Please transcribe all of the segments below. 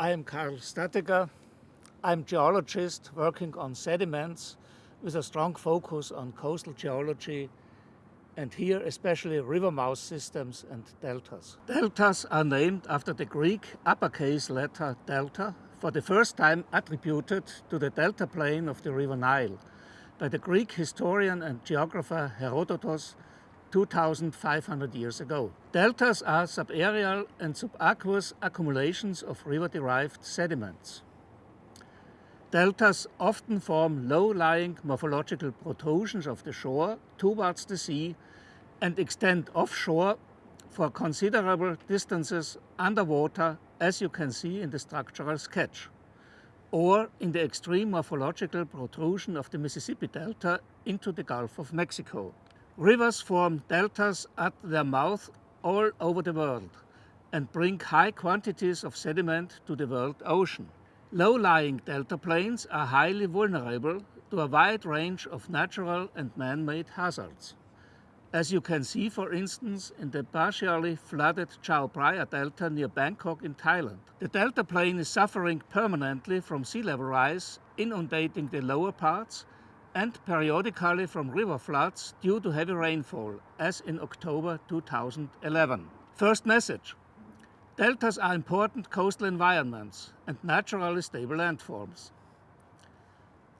I am Karl Stattegger. I'm a geologist working on sediments with a strong focus on coastal geology and here especially river mouth systems and deltas. Deltas are named after the Greek uppercase letter delta, for the first time attributed to the delta plain of the river Nile by the Greek historian and geographer Herodotus 2,500 years ago. Deltas are subaerial and subaqueous accumulations of river-derived sediments. Deltas often form low-lying morphological protrusions of the shore towards the sea and extend offshore for considerable distances underwater as you can see in the structural sketch or in the extreme morphological protrusion of the Mississippi Delta into the Gulf of Mexico. Rivers form deltas at their mouth all over the world and bring high quantities of sediment to the world ocean. Low-lying delta plains are highly vulnerable to a wide range of natural and man-made hazards. As you can see, for instance, in the partially flooded Chao Phraya Delta near Bangkok in Thailand. The delta plain is suffering permanently from sea level rise, inundating the lower parts and periodically from river floods due to heavy rainfall, as in October 2011. First message. Deltas are important coastal environments and naturally stable landforms.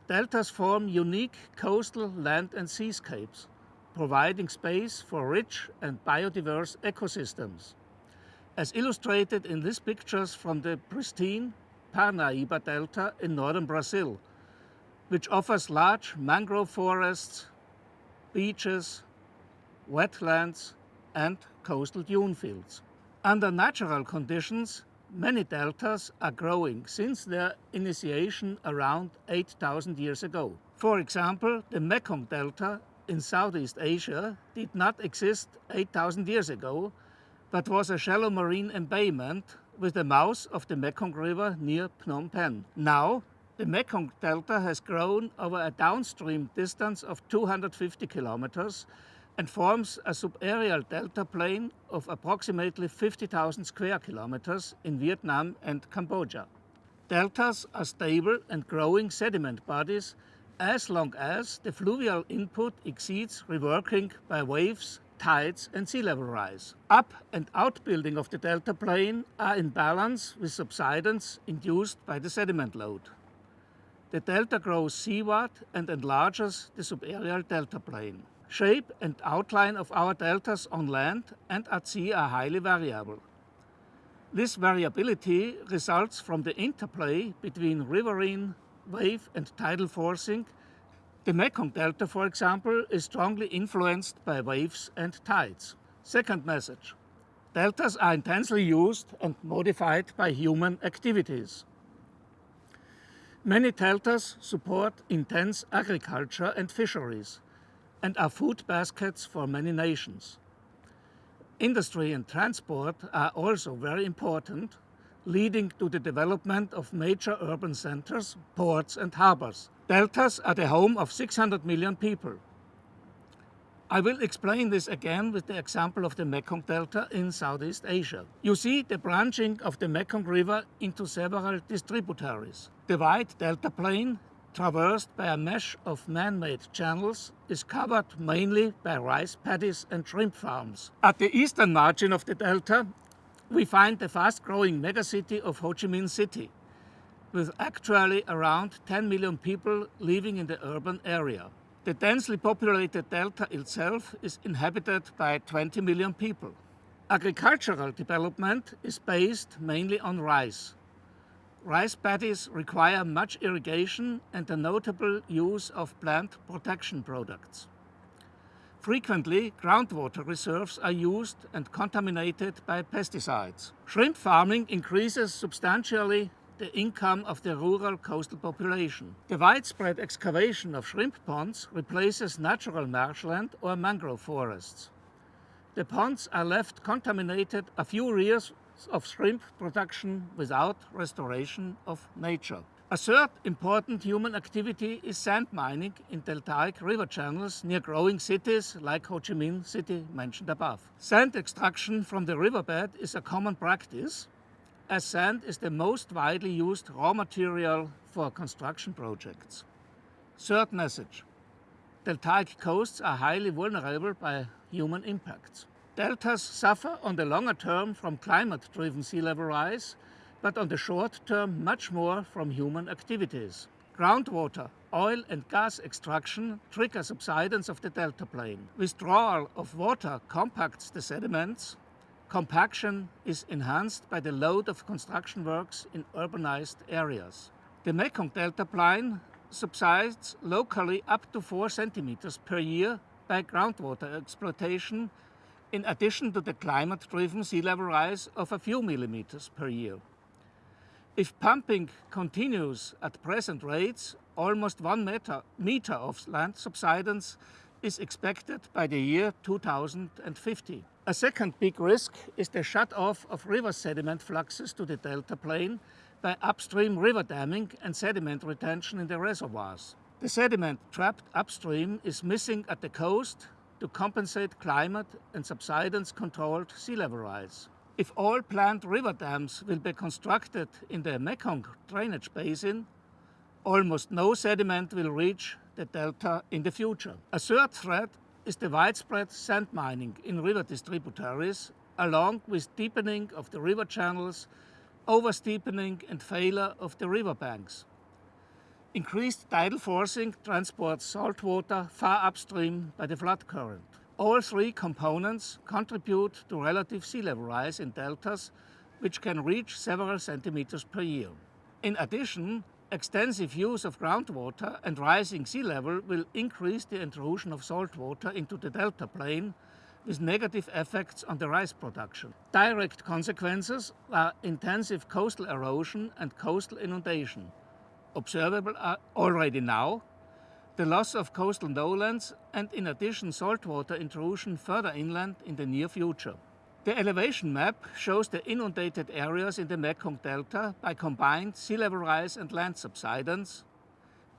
Deltas form unique coastal land and seascapes, providing space for rich and biodiverse ecosystems. As illustrated in these pictures from the pristine Parnaíba Delta in northern Brazil, which offers large mangrove forests, beaches, wetlands and coastal dune fields. Under natural conditions, many deltas are growing since their initiation around 8,000 years ago. For example, the Mekong Delta in Southeast Asia did not exist 8,000 years ago, but was a shallow marine embayment with the mouth of the Mekong River near Phnom Penh. Now, the Mekong Delta has grown over a downstream distance of 250 kilometers and forms a subaerial delta plain of approximately 50,000 square kilometers in Vietnam and Cambodia. Deltas are stable and growing sediment bodies as long as the fluvial input exceeds reworking by waves, tides and sea level rise. Up and outbuilding of the delta plain are in balance with subsidence induced by the sediment load. The delta grows seaward and enlarges the subaerial delta plain. Shape and outline of our deltas on land and at sea are highly variable. This variability results from the interplay between riverine, wave and tidal forcing. The Mekong Delta, for example, is strongly influenced by waves and tides. Second message. Deltas are intensely used and modified by human activities. Many deltas support intense agriculture and fisheries and are food baskets for many nations. Industry and transport are also very important, leading to the development of major urban centers, ports and harbors. Deltas are the home of 600 million people. I will explain this again with the example of the Mekong Delta in Southeast Asia. You see the branching of the Mekong River into several distributaries. The wide delta plain, traversed by a mesh of man-made channels, is covered mainly by rice paddies and shrimp farms. At the eastern margin of the delta, we find the fast-growing megacity of Ho Chi Minh City, with actually around 10 million people living in the urban area. The densely populated delta itself is inhabited by 20 million people. Agricultural development is based mainly on rice. Rice paddies require much irrigation and a notable use of plant protection products. Frequently, groundwater reserves are used and contaminated by pesticides. Shrimp farming increases substantially the income of the rural coastal population. The widespread excavation of shrimp ponds replaces natural marshland or mangrove forests. The ponds are left contaminated a few years of shrimp production without restoration of nature. A third important human activity is sand mining in deltaic river channels near growing cities like Ho Chi Minh City mentioned above. Sand extraction from the riverbed is a common practice as sand is the most widely used raw material for construction projects. Third message. Deltaic coasts are highly vulnerable by human impacts. Deltas suffer on the longer term from climate-driven sea level rise, but on the short term much more from human activities. Groundwater, oil and gas extraction trigger subsidence of the delta plain. Withdrawal of water compacts the sediments. Compaction is enhanced by the load of construction works in urbanized areas. The Mekong delta plain subsides locally up to 4 centimeters per year by groundwater exploitation in addition to the climate-driven sea level rise of a few millimeters per year. If pumping continues at present rates, almost one meter, meter of land subsidence is expected by the year 2050. A second big risk is the shut-off of river sediment fluxes to the delta plain by upstream river damming and sediment retention in the reservoirs. The sediment trapped upstream is missing at the coast to compensate climate and subsidence controlled sea level rise. If all planned river dams will be constructed in the Mekong drainage basin, almost no sediment will reach the delta in the future. A third threat is the widespread sand mining in river distributaries, along with deepening of the river channels oversteepening and failure of the riverbanks. Increased tidal forcing transports salt water far upstream by the flood current. All three components contribute to relative sea level rise in deltas, which can reach several centimeters per year. In addition, extensive use of groundwater and rising sea level will increase the intrusion of salt water into the delta plain, with negative effects on the rice production. Direct consequences are intensive coastal erosion and coastal inundation, observable uh, already now, the loss of coastal lowlands and in addition saltwater intrusion further inland in the near future. The elevation map shows the inundated areas in the Mekong Delta by combined sea level rise and land subsidence.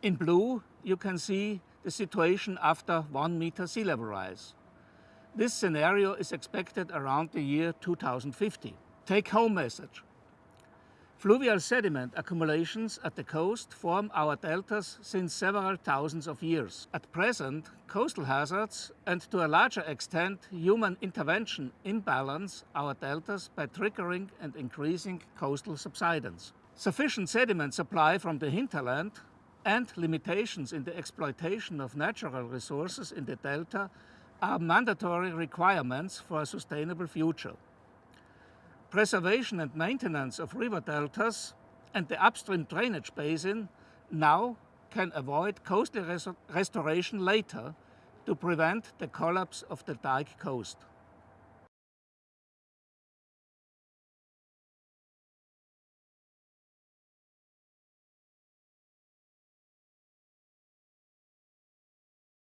In blue, you can see the situation after one meter sea level rise. This scenario is expected around the year 2050. Take home message. Fluvial sediment accumulations at the coast form our deltas since several thousands of years. At present, coastal hazards and to a larger extent human intervention imbalance our deltas by triggering and increasing coastal subsidence. Sufficient sediment supply from the hinterland and limitations in the exploitation of natural resources in the delta are mandatory requirements for a sustainable future. Preservation and maintenance of river deltas and the upstream drainage basin now can avoid coastal restoration later to prevent the collapse of the dike coast.